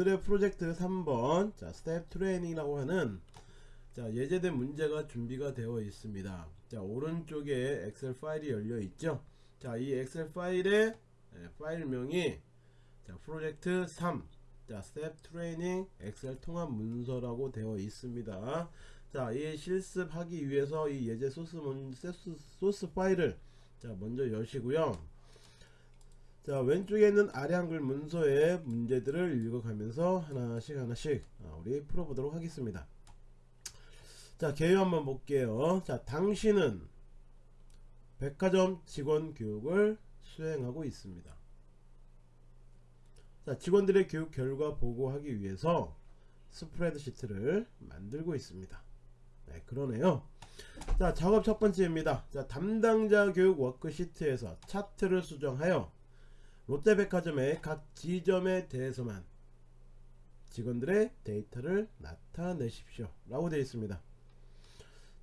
오늘의 프로젝트 3번 자 staff training이라고 하는 자 예제된 문제가 준비가 되어 있습니다. 자 오른쪽에 엑셀 파일이 열려 있죠? 자 이 엑셀 파일의 예, 파일명이 자 프로젝트 3자 staff training 엑셀 통합 문서라고 되어 있습니다. 자이 실습하기 위해서 이 예제 소스 문 소스, 소스 파일을 자 먼저 여시고요 자 왼쪽에 있는 아래 한글 문서의 문제들을 읽어가면서 하나씩 하나씩 아, 우리 풀어보도록 하겠습니다. 자 개요 한번 볼게요. 자 당신은 백화점 직원 교육을 수행하고 있습니다. 자 직원들의 교육 결과 보고하기 위해서 스프레드시트를 만들고 있습니다. 네 그러네요. 자 작업 첫 번째입니다. 자 담당자 교육 워크시트에서 차트를 수정하여 롯데백화점의 각 지점에 대해서만 직원들의 데이터를 나타내십시오. 라고 되어 있습니다.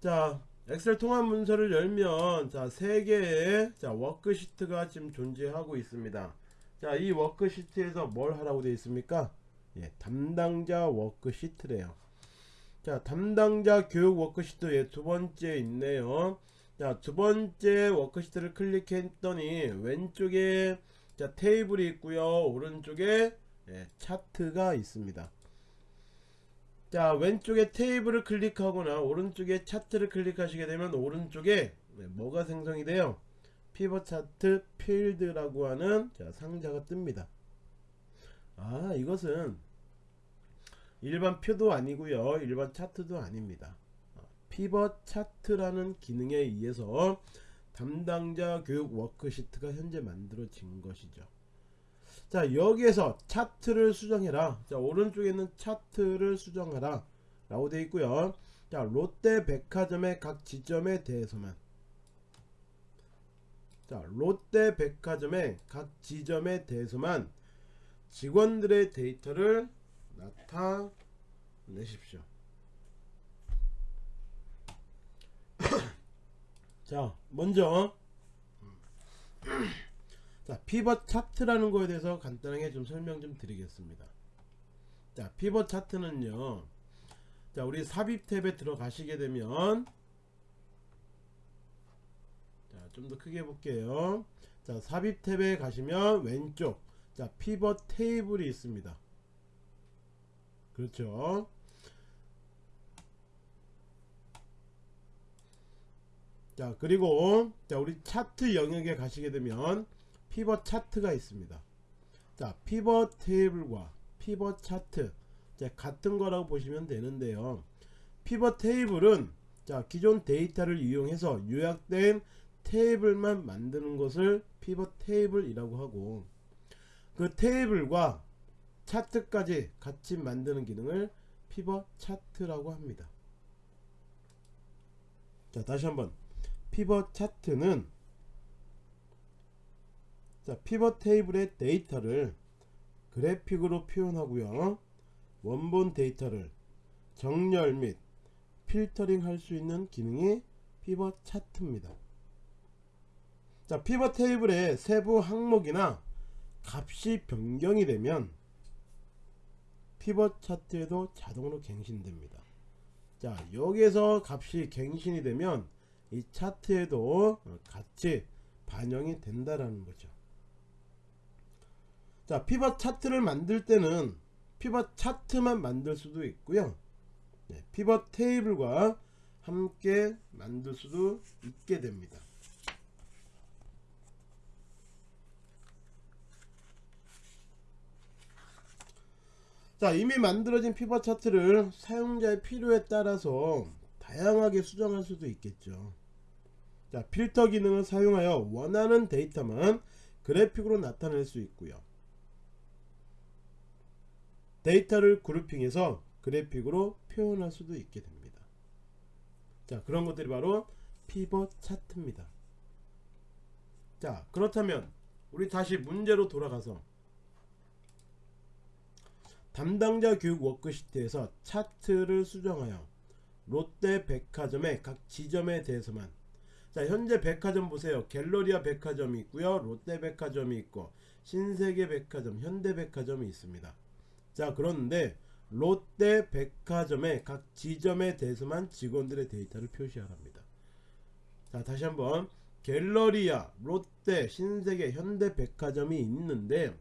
자 엑셀 통합 문서를 열면 자 3개의 자 워크시트가 지금 존재하고 있습니다. 자이 워크시트에서 뭘 하라고 되어 있습니까? 예, 담당자 워크시트래요. 자 담당자 교육 워크시트에 두 번째 있네요. 자 두 번째 워크시트를 클릭했더니 왼쪽에 자 테이블이 있고요. 오른쪽에 예, 차트가 있습니다. 자 왼쪽에 테이블을 클릭하거나 오른쪽에 차트를 클릭하시게 되면 오른쪽에 네, 뭐가 생성이 돼요? 피벗 차트 필드라고 하는 자, 상자가 뜹니다. 아 이것은 일반 표도 아니고요. 일반 차트도 아닙니다. 피벗 차트라는 기능에 의해서 담당자 교육 워크시트가 현재 만들어진 것이죠. 자 여기에서 차트를 수정해라. 자 오른쪽에 있는 차트를 수정하라. 라고 되어 있고요. 자 롯데 백화점의 각 지점에 대해서만. 자 롯데 백화점의 각 지점에 대해서만 직원들의 데이터를 나타내십시오 자 먼저. 자 피벗 차트라는 거에 대해서 간단하게 좀 설명 좀 드리겠습니다. 자 피벗 차트는요. 자 우리 삽입 탭에 들어가시게 되면 자좀 더 크게 볼게요. 자 삽입 탭에 가시면 왼쪽. 자 피벗 테이블이 있습니다. 그렇죠 자 그리고 자 우리 차트 영역에 가시게 되면 피벗 차트가 있습니다. 자 피벗 테이블과 피벗 차트. 자, 같은 거라고 보시면 되는데요. 피벗 테이블은 자 기존 데이터를 이용해서 요약된 테이블만 만드는 것을 피벗 테이블이라고 하고 그 테이블과 차트까지 같이 만드는 기능을 피벗 차트라고 합니다. 자 다시 한번 피벗 차트는 자 피벗 테이블의 데이터를 그래픽으로 표현하고요. 원본 데이터를 정렬 및 필터링 할 수 있는 기능이 피벗 차트입니다. 자 피벗 테이블의 세부 항목이나 값이 변경이 되면 피벗 차트에도 자동으로 갱신됩니다. 자 여기에서 값이 갱신이 되면 이 차트에도 같이 반영이 된다라는 거죠. 자 피벗 차트를 만들 때는 피벗 차트만 만들 수도 있고요. 네, 피벗 테이블과 함께 만들 수도 있게 됩니다. 자 이미 만들어진 피벗 차트를 사용자의 필요에 따라서 다양하게 수정할 수도 있겠죠. 자 필터 기능을 사용하여 원하는 데이터만 그래픽으로 나타낼 수 있고요. 데이터를 그룹핑해서 그래픽으로 표현할 수도 있게 됩니다. 자 그런 것들이 바로 피벗 차트입니다. 자 그렇다면 우리 다시 문제로 돌아가서 담당자 교육 워크시트에서 차트를 수정하여 롯데 백화점의 각 지점에 대해서만. 자 현재 백화점 보세요. 갤러리아 백화점이 있고요. 롯데 백화점이 있고 신세계 백화점 현대 백화점이 있습니다. 자 그런데 롯데 백화점의 각 지점에 대해서만 직원들의 데이터를 표시하랍니다. 자 다시 한번. 갤러리아, 롯데, 신세계, 현대백화점이 있는데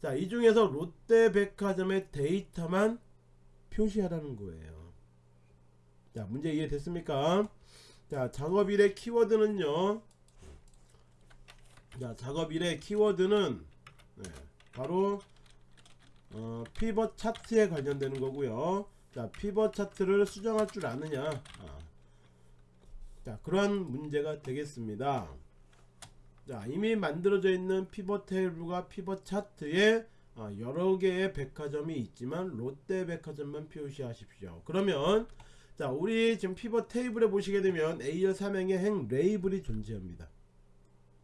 자 이 중에서 롯데백화점의 데이터만 표시하라는 거예요. 자 문제 이해됐습니까? 자 작업일의 키워드는요. 자 작업일의 키워드는 네, 바로 어, 피벗 차트에 관련되는 거고요. 자 피벗 차트를 수정할 줄 아느냐? 아. 자 그러한 문제가 되겠습니다. 자 이미 만들어져 있는 피벗 테이블과 피벗 차트에 아, 여러 개의 백화점이 있지만 롯데 백화점만 표시하십시오. 그러면 자 우리 지금 피벗 테이블에 보시게 되면 A열 삼행의 행 레이블이 존재합니다.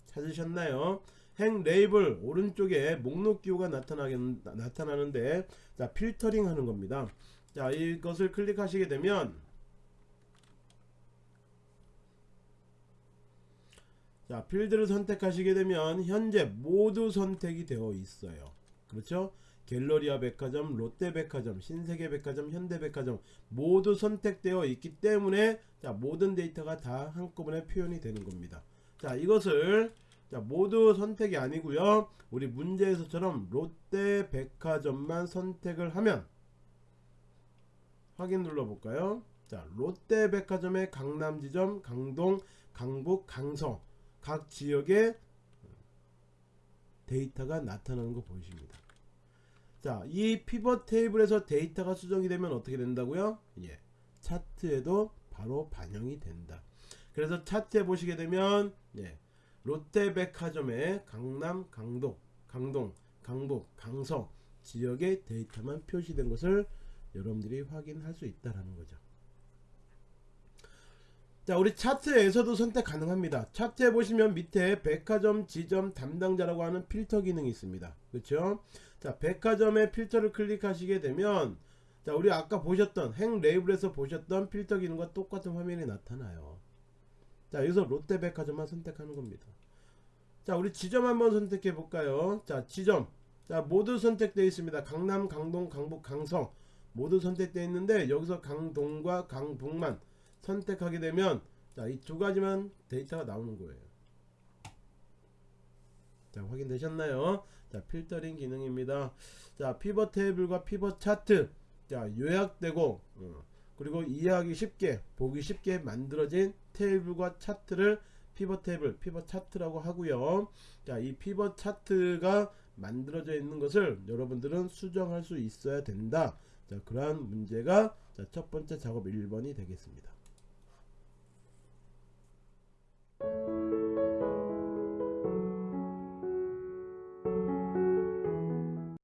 찾으셨나요? 행 레이블 오른쪽에 목록 기호가 나타나는데 자 필터링 하는 겁니다. 자 이것을 클릭하시게 되면 자 필드를 선택하시게 되면 현재 모두 선택이 되어 있어요 그렇죠 갤러리아 백화점 롯데백화점 신세계백화점 현대백화점 모두 선택되어 있기 때문에 자 모든 데이터가 다 한꺼번에 표현이 되는 겁니다. 자 이것을 자 모두 선택이 아니고요. 우리 문제에서처럼 롯데백화점만 선택을 하면 확인 눌러볼까요? 자 롯데백화점의 강남지점 강동 강북 강서 각 지역의 데이터가 나타나는 거 보이십니다. 자, 이 피벗 테이블에서 데이터가 수정이 되면 어떻게 된다고요? 예. 차트에도 바로 반영이 된다. 그래서 차트에 보시게 되면 예. 롯데백화점의 강남, 강동, 강동, 강북, 강서 지역의 데이터만 표시된 것을 여러분들이 확인할 수 있다라는 거죠. 자 우리 차트에서도 선택 가능합니다. 차트에 보시면 밑에 백화점 지점 담당자라고 하는 필터 기능이 있습니다. 그렇죠? 자 백화점의 필터를 클릭하시게 되면 자 우리 아까 보셨던 행 레이블에서 보셨던 필터 기능과 똑같은 화면이 나타나요. 자 여기서 롯데백화점만 선택하는 겁니다. 자 우리 지점 한번 선택해 볼까요? 자 지점. 자 모두 선택되어 있습니다. 강남 강동 강북 강서 모두 선택되어 있는데 여기서 강동과 강북만 선택하게 되면 자이 두 가지만 데이터가 나오는 거예요. 자 확인되셨나요? 자 필터링 기능입니다. 자 피벗 테이블과 피벗 차트. 자 요약되고 어, 그리고 이해하기 쉽게 보기 쉽게 만들어진 테이블과 차트를 피벗 테이블 피벗 차트라고 하고요. 자이 피벗 차트가 만들어져 있는 것을 여러분들은 수정할 수 있어야 된다. 자 그러한 문제가 자, 첫 번째 작업 1번이 되겠습니다